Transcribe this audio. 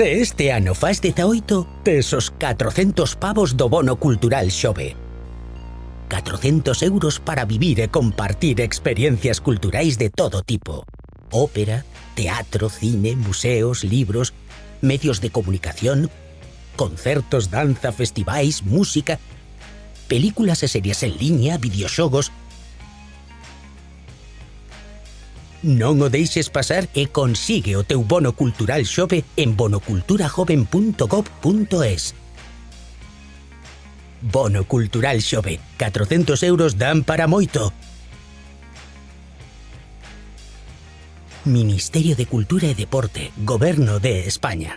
Este ano faz 18, tes os 400 pavos do bono cultural xove. 400 euros para vivir e compartir experiencias culturais de todo tipo. Ópera, teatro, cine, museos, libros, medios de comunicación, concertos, danza, festivais, música, películas e series en liña, videoxogos, Non o deixes pasar e consigue o teu bono cultural xove en bonoculturajoven.gov.es. Bono cultural xove. 400 euros dan para moito. Ministerio de Cultura e Deporte, Goberno de España.